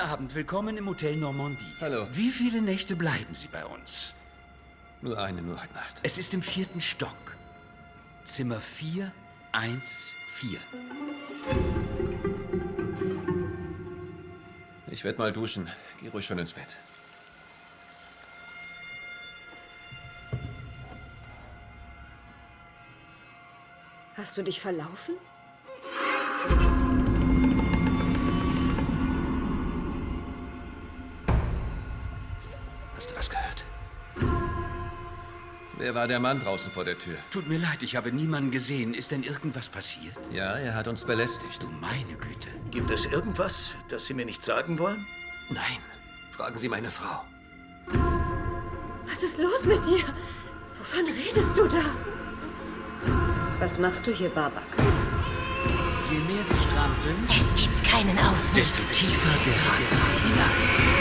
Abend. Willkommen im Hotel Normandie. Hallo. Wie viele Nächte bleiben Sie bei uns? Nur eine, nur eine Nacht. Es ist im vierten Stock. Zimmer 414. Ich werde mal duschen. Geh ruhig schon ins Bett. Hast du dich verlaufen? Hast du das gehört? Wer war der Mann draußen vor der Tür? Tut mir leid, ich habe niemanden gesehen. Ist denn irgendwas passiert? Ja, er hat uns belästigt. Du meine Güte. Gibt es irgendwas, das Sie mir nicht sagen wollen? Nein. Fragen Sie meine Frau. Was ist los mit dir? Wovon redest du da? Was machst du hier, Babak? Je mehr sie strampeln, Es gibt keinen Ausweg. desto tiefer geraten sie hinein.